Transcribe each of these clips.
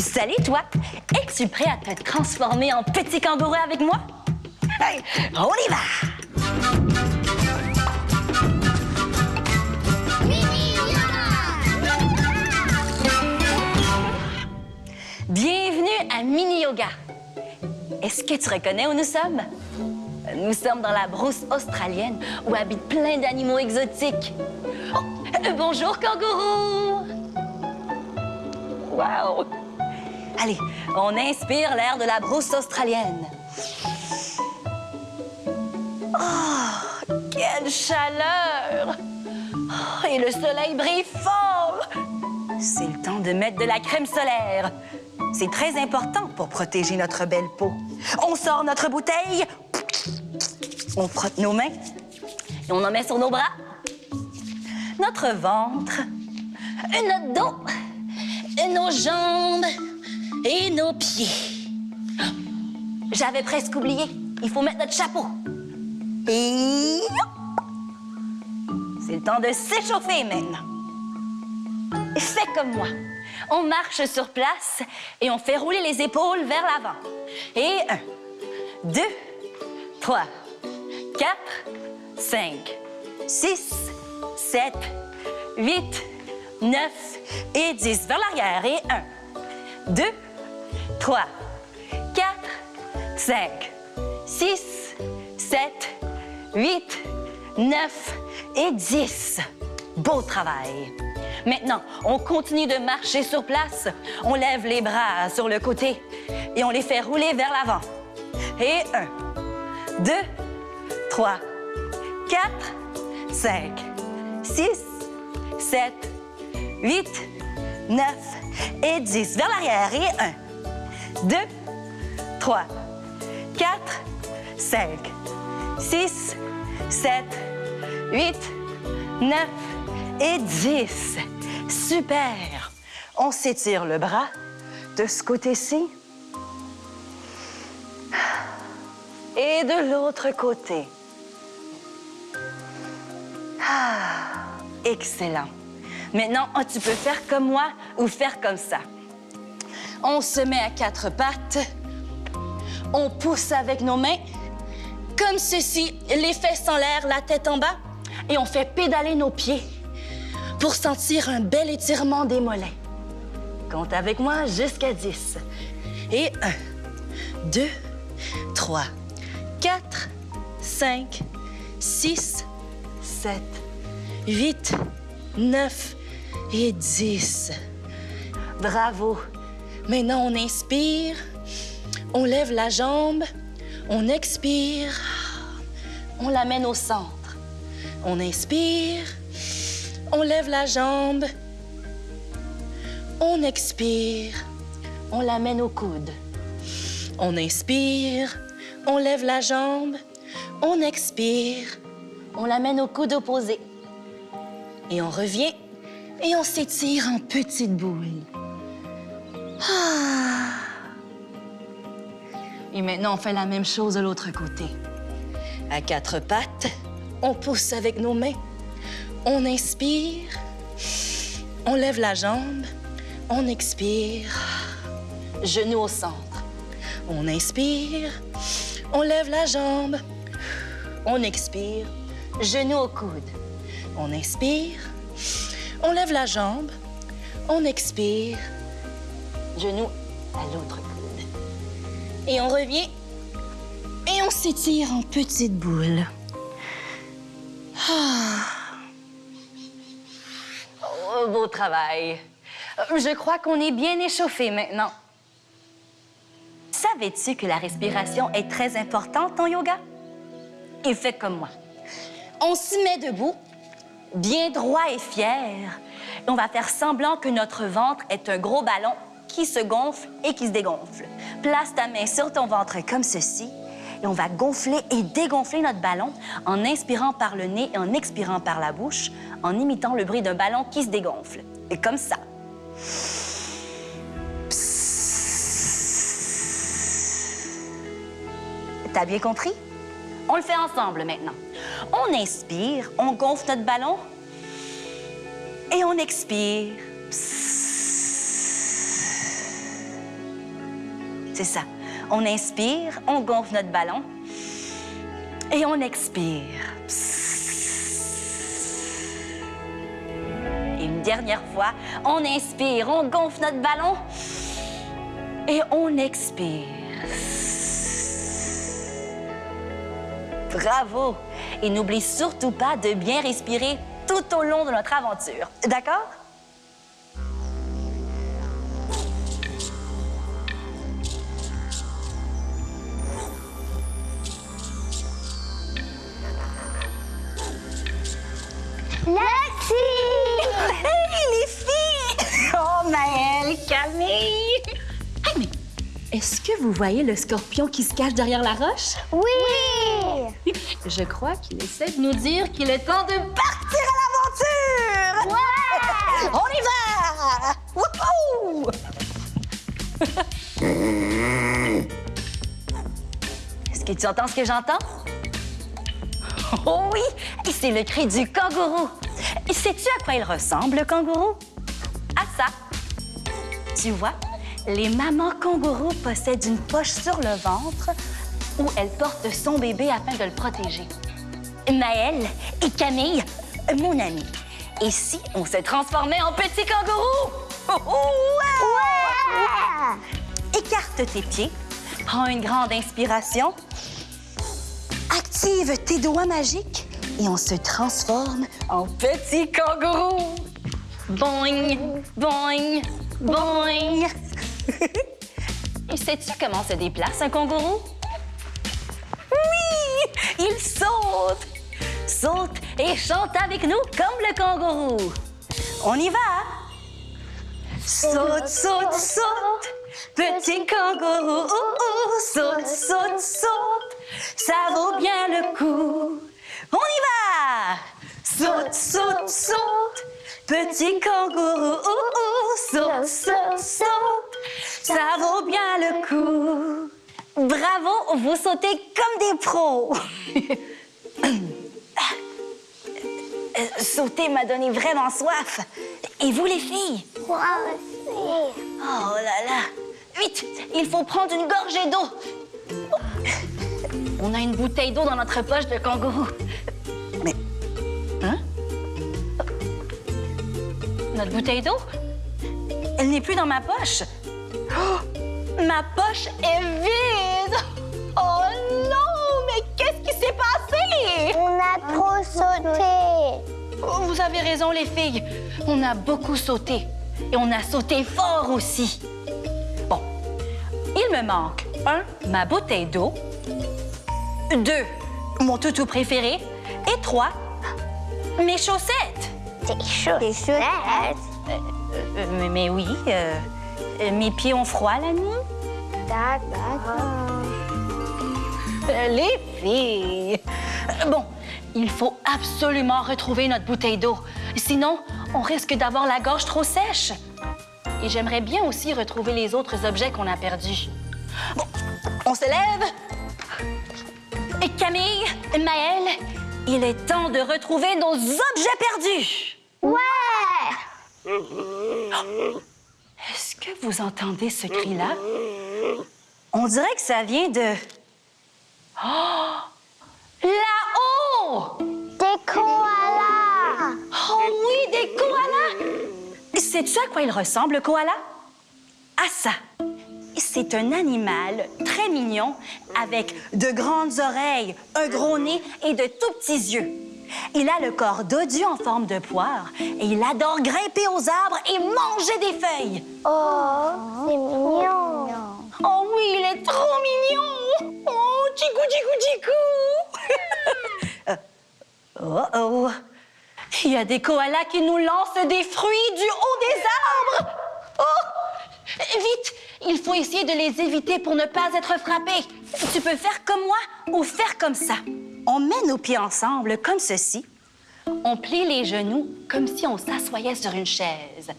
Salut, toi! Es-tu prêt à te transformer en petit kangourou avec moi? Hey, on y va! Bienvenue à Mini Yoga. Est-ce que tu reconnais où nous sommes? Nous sommes dans la brousse australienne où habitent plein d'animaux exotiques. Oh, euh, bonjour, kangourou! Wow! Allez, on inspire l'air de la brousse australienne. Oh, quelle chaleur! Oh, et le soleil brille fort! C'est le temps de mettre de la crème solaire. C'est très important pour protéger notre belle peau. On sort notre bouteille, on frotte nos mains et on en met sur nos bras, notre ventre, notre dos, nos jambes et nos pieds. J'avais presque oublié. Il faut mettre notre chapeau. Et c'est le temps de s'échauffer maintenant. Fais comme moi. On marche sur place et on fait rouler les épaules vers l'avant. Et un, deux, trois, quatre, cinq, six, sept, huit, neuf et dix. Vers l'arrière. Et un, deux, trois, quatre, cinq, six, sept, huit, neuf et dix. Beau travail. Maintenant, on continue de marcher sur place. On lève les bras sur le côté et on les fait rouler vers l'avant. Et un, deux, trois, quatre, cinq, six, sept, huit, neuf et dix. Vers l'arrière. Et un, deux, trois, quatre, cinq, six, sept, huit, neuf et dix. Super! On s'étire le bras de ce côté-ci et de l'autre côté. Ah, excellent. Maintenant, oh, tu peux faire comme moi ou faire comme ça. On se met à quatre pattes. On pousse avec nos mains, comme ceci, les fesses en l'air, la tête en bas, et on fait pédaler nos pieds pour sentir un bel étirement des mollets. Compte avec moi jusqu'à 10. Et 1, 2, 3, 4, 5, 6, 7, 8, 9 et 10. Bravo. Maintenant, on inspire, on lève la jambe, on expire, on l'amène au centre. On inspire, on lève la jambe, on expire, on l'amène au coude. On inspire, on lève la jambe, on expire, on l'amène au coude opposé. Et on revient et on s'étire en petites boules. Ah. Et maintenant, on fait la même chose de l'autre côté. À quatre pattes, on pousse avec nos mains. On inspire, on lève la jambe, on expire, genou au centre. On inspire, on lève la jambe, on expire, genou au coude. On inspire, on lève la jambe, on expire, genou à l'autre coude. Et on revient et on s'étire en petites boules. Ah. Oh, beau travail. Je crois qu'on est bien échauffé maintenant. Savais-tu que la respiration est très importante en yoga? Et fais comme moi. On s'y met debout, bien droit et fier. On va faire semblant que notre ventre est un gros ballon qui se gonfle et qui se dégonfle. Place ta main sur ton ventre comme ceci. Et on va gonfler et dégonfler notre ballon en inspirant par le nez et en expirant par la bouche, en imitant le bruit d'un ballon qui se dégonfle. Et comme ça. T'as bien compris? On le fait ensemble maintenant. On inspire, on gonfle notre ballon et on expire. C'est ça. On inspire, on gonfle notre ballon. Et on expire. Et une dernière fois, on inspire, on gonfle notre ballon. Et on expire. Bravo! Et n'oublie surtout pas de bien respirer tout au long de notre aventure. D'accord? Merci! Hey, les filles! Oh, Maëlle, Camille! Hey, mais est-ce que vous voyez le scorpion qui se cache derrière la roche? Oui! Je crois qu'il essaie de nous dire qu'il est temps de partir à l'aventure! Ouais! On y va! Wouhou! Est-ce que tu entends ce que j'entends? Oh oui! C'est le cri du kangourou. Sais-tu à quoi il ressemble, le kangourou? À ça. Tu vois, les mamans kangourous possèdent une poche sur le ventre où elles portent son bébé afin de le protéger. Maëlle et Camille, mon ami. Et si on se transformait en petit kangourou? Oh, oh, ouais! Ouais! Écarte tes pieds, prends une grande inspiration, active tes doigts magiques et on se transforme en petit kangourou. Boing, boing, boing. et sais-tu comment se déplace un kangourou? Oui, il saute, saute et chante avec nous comme le kangourou. On y va. Saute, saute, saute, petit kangourou, saute, saute, saute, ça vaut bien le coup. On y va! Saute, saute, saute, petit kangourou, ouh, saute, saute, saute, ça vaut bien le coup. Bravo, vous sautez comme des pros. Sauter m'a donné vraiment soif. Et vous, les filles? Moi aussi! Oh là là! Vite! Il faut prendre une gorgée d'eau! On a une bouteille d'eau dans notre poche de kangourou. Mais. Hein? Notre bouteille d'eau? Elle n'est plus dans ma poche. Oh! Ma poche est vide! Oh non! Mais qu'est-ce qui s'est passé? On a trop sauté! Oh, Vous avez raison, les filles. On a beaucoup sauté. Et on a sauté fort aussi. Bon, il me manque un, ma bouteille d'eau. Deux, mon toutou préféré. Et trois, mes chaussettes. Des chaussettes! Chaussettes! Euh, mais, mais oui, euh, euh, mes pieds ont froid la nuit. D'accord. Euh, Les filles. Euh, Bon, il faut absolument retrouver notre bouteille d'eau. Sinon, on risque d'avoir la gorge trop sèche. Et j'aimerais bien aussi retrouver les autres objets qu'on a perdus. Bon, on se lève. Et Camille, Maëlle, il est temps de retrouver nos objets perdus. Ouais! Est-ce que vous entendez ce cri-là? On dirait que ça vient de... Oh! Là-haut! Des koalas! Oh oui, des koalas! Sais-tu à quoi il ressemble, le koala? À ça. C'est un animal très mignon avec de grandes oreilles, un gros nez et de tout petits yeux. Il a le corps dodu en forme de poire et il adore grimper aux arbres et manger des feuilles. Oh, c'est mignon! Oh oui, il est trop mignon! Oh, tchicou, tchicou, tchicou! Euh, oh, oh! Il y a des koalas qui nous lancent des fruits du haut des arbres! Oh! Vite! Il faut essayer de les éviter pour ne pas être frappé. Tu peux faire comme moi ou faire comme ça. On met nos pieds ensemble comme ceci. On plie les genoux comme si on s'assoyait sur une chaise.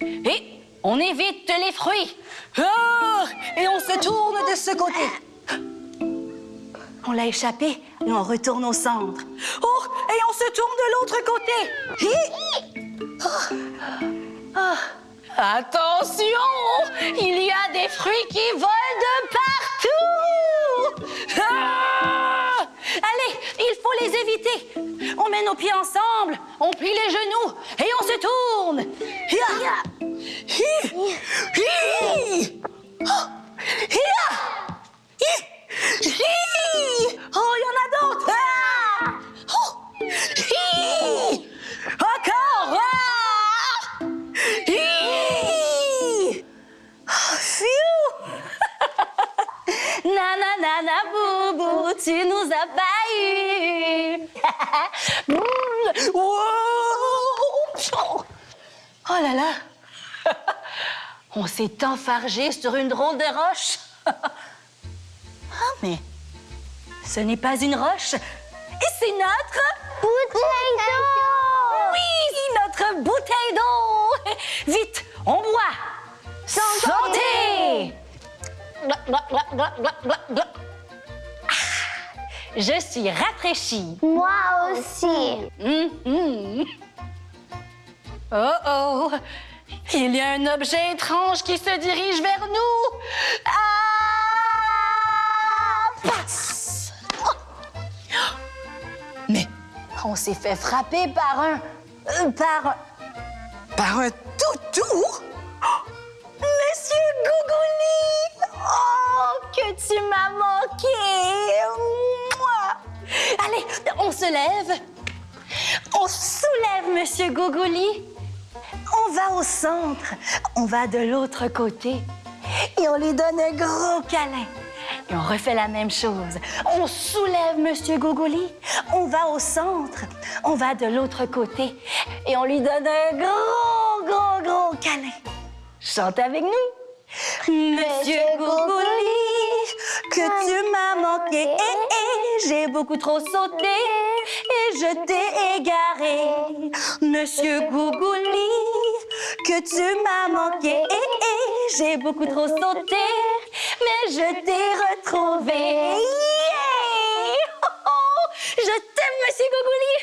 Et on évite les fruits. Ah! Et on se tourne de ce côté. On l'a échappé et on retourne au centre. Oh! Et on se tourne de l'autre côté. Ah! Attention! Il des fruits qui volent de partout. Ah Allez, il faut les éviter. On met nos pieds ensemble, on plie les genoux et on se tourne. Nana, nana, boubou, tu nous as pas oh là là. On s'est enfargé sur une drôle de roche. ah, mais ce n'est pas une roche. Et c'est notre... Bouteille d'eau. Oui, notre bouteille d'eau. Vite, on boit. Santé! Je suis rafraîchie. Moi aussi. Hum, hum. Oh oh! Il y a un objet étrange qui se dirige vers nous! Ah! Passe! Mais on s'est fait frapper par un. euh, par. par un toutou! Oh! Monsieur Gougouli! Que tu m'as manqué! Mouah! Allez, on se lève. On soulève Monsieur Gougouli. On va au centre. On va de l'autre côté. Et on lui donne un gros câlin. Et on refait la même chose. On soulève Monsieur Gougouli. On va au centre. On va de l'autre côté. Et on lui donne un gros, gros, gros câlin. Chante avec nous. Monsieur Gougouli, que tu m'as manqué. Eh, eh, j'ai beaucoup trop sauté et je t'ai égaré. Monsieur Gougouli, que tu m'as manqué. Eh, eh, j'ai beaucoup trop sauté, mais je t'ai retrouvé. Oh, oh, je t'aime, Monsieur Gougouli.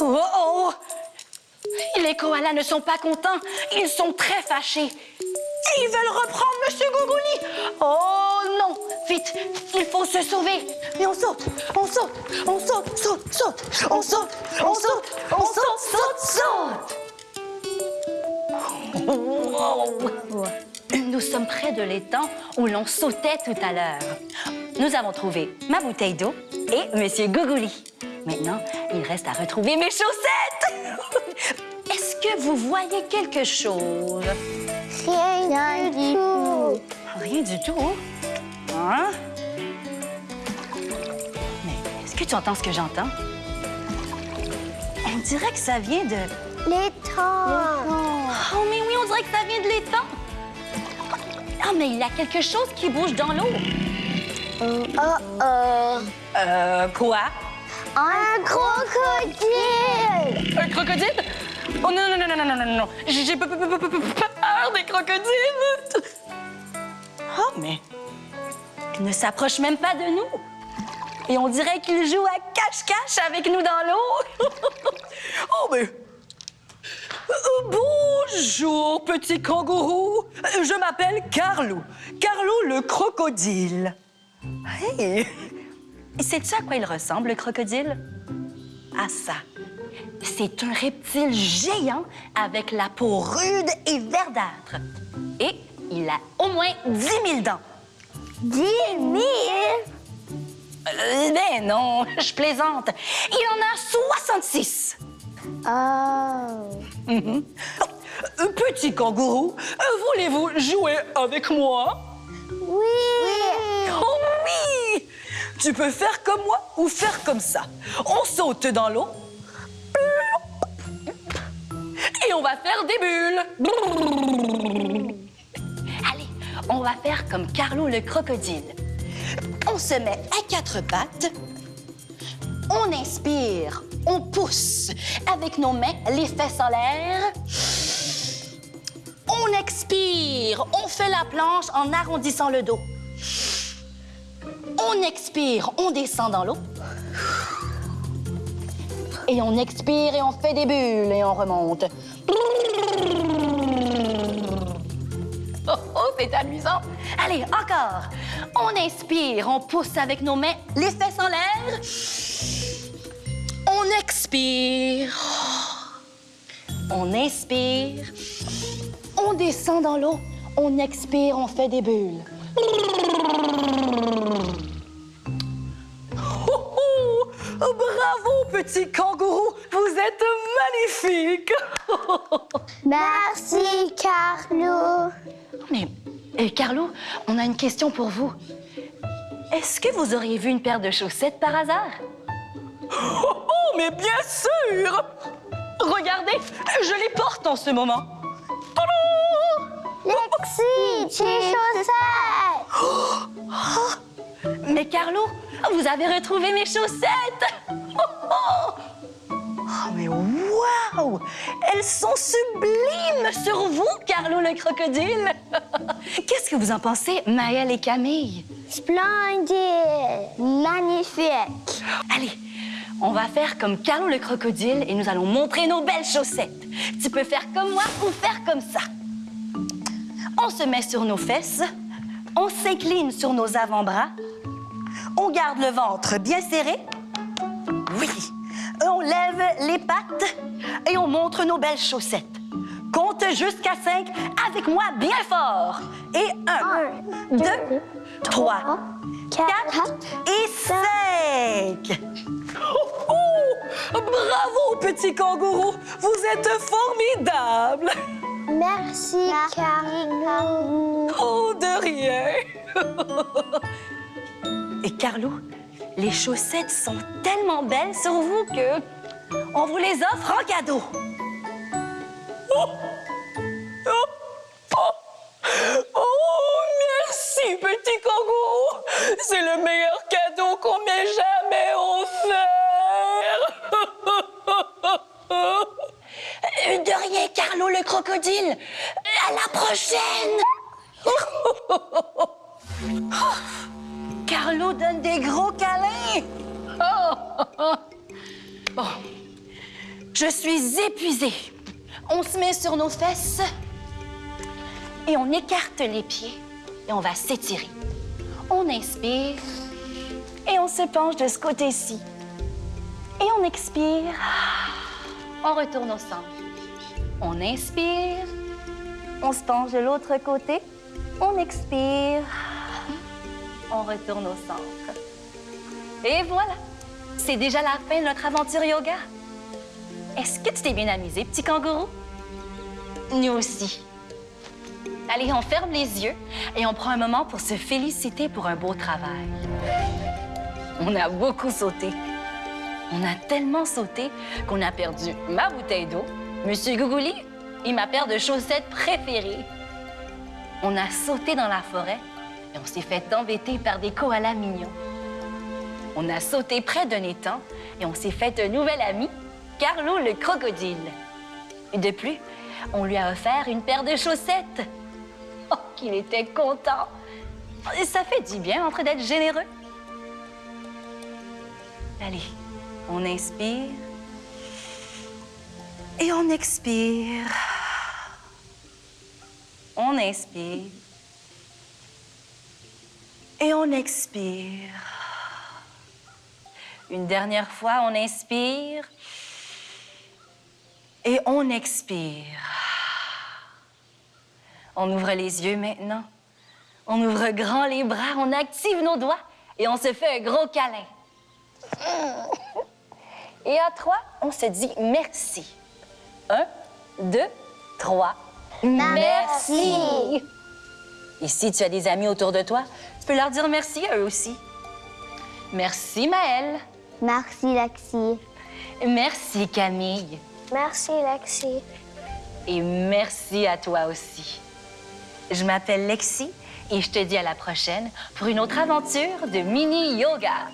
Oh, oh! Les koalas ne sont pas contents. Ils sont très fâchés. Et ils veulent reprendre Monsieur Gougouli. Oh non! Vite, il faut se sauver. Et on saute, on saute, on saute, saute, saute, on saute, on saute, on saute, saute, saute. Wow. Nous sommes près de l'étang où l'on sautait tout à l'heure. Nous avons trouvé ma bouteille d'eau et Monsieur Gougouli. Maintenant, il reste à retrouver mes chaussettes. Est-ce que vous voyez quelque chose? Rien du tout. Rien du tout. Hein? Mais est-ce que tu entends ce que j'entends? On dirait que ça vient de... L'étang. Oh, mais oui, on dirait que ça vient de l'étang. Ah, mais il y a quelque chose qui bouge dans l'eau. Oh oh. Euh, quoi? Un crocodile. Un crocodile? Oh non, non, non, non, non, non, non, non. J'ai j'ai crocodiles. Oh, mais il ne s'approche même pas de nous. Et on dirait qu'il joue à cache-cache avec nous dans l'eau. oh, mais... Euh, Bonjour, petit kangourou. Je m'appelle Carlo. Carlo le crocodile. Hey! Sais-tu à quoi il ressemble, le crocodile? À ça. C'est un reptile géant avec la peau rude et verdâtre. Et il a au moins 10 000 dents. Dix mille? Euh, ben non, je plaisante. Il en a 66. Oh. Mhm. Euh, Petit kangourou, euh, voulez-vous jouer avec moi? Oui. Oh oui! Tu peux faire comme moi ou faire comme ça. On saute dans l'eau. On va faire des bulles. Allez, on va faire comme Carlo le crocodile. On se met à quatre pattes. On inspire, on pousse avec nos mains, les fesses en l'air. On expire, on fait la planche en arrondissant le dos. On expire, on descend dans l'eau. Et on expire et on fait des bulles et on remonte. Oh, oh, c'est amusant. Allez, encore. On inspire, on pousse avec nos mains, les fesses en l'air. On expire. On inspire. On descend dans l'eau. On expire, on fait des bulles. Petit kangourou! Vous êtes magnifique! Merci, Carlo. Mais, euh, Carlo, on a une question pour vous. Est-ce que vous auriez vu une paire de chaussettes par hasard? Oh, mais bien sûr! Regardez, je les porte en ce moment. Lexi, tes chaussettes. Mais Carlo, vous avez retrouvé mes chaussettes! Mais waouh! Elles sont sublimes sur vous, Carlo le crocodile! Qu'est-ce que vous en pensez, Maëlle et Camille? Splendide. Magnifique. Allez, on va faire comme Carlo le crocodile et nous allons montrer nos belles chaussettes. Tu peux faire comme moi ou faire comme ça. On se met sur nos fesses, on s'incline sur nos avant-bras, on garde le ventre bien serré. Lève les pattes et on montre nos belles chaussettes. Compte jusqu'à cinq avec moi bien fort. Et un, deux, trois, quatre et cinq. Oh, oh! Bravo, petit kangourou! Vous êtes formidable! Merci, Carlo. Oh, de rien! Et Carlo, les chaussettes sont tellement belles sur vous que on vous les offre en cadeau. Oh! Oh! Oh! Oh, merci, petit kangourou! C'est le meilleur cadeau qu'on m'ait jamais offert! De rien, Carlo le crocodile! À la prochaine! Carlo donne des gros câlins! Bon, je suis épuisée. On se met sur nos fesses et on écarte les pieds et on va s'étirer. On inspire et on se penche de ce côté-ci. Et on expire. On retourne au centre. On inspire. On se penche de l'autre côté. On expire. On retourne au centre. Et voilà. C'est déjà la fin de notre aventure yoga. Est-ce que tu t'es bien amusé, petit kangourou? Nous aussi. Allez, on ferme les yeux et on prend un moment pour se féliciter pour un beau travail. On a beaucoup sauté. On a tellement sauté qu'on a perdu ma bouteille d'eau, Monsieur Gougouli et ma paire de chaussettes préférées. On a sauté dans la forêt et on s'est fait embêter par des koalas mignons. On a sauté près d'un étang et on s'est fait un nouvel ami, Carlo le crocodile. Et de plus, on lui a offert une paire de chaussettes. Oh, qu'il était content! Ça fait du bien entre d'être généreux. Allez, on inspire et on expire. On inspire et on expire. Une dernière fois, on inspire et on expire. On ouvre les yeux maintenant. On ouvre grand les bras, on active nos doigts et on se fait un gros câlin. Et à trois, on se dit merci. Un, deux, trois. Merci. Et si tu as des amis autour de toi, tu peux leur dire merci à eux aussi. Merci Maëlle. Merci, Lexi. Merci Camille. Merci, Lexi. Et merci à toi aussi. Je m'appelle Lexi et je te dis à la prochaine pour une autre aventure de mini yoga.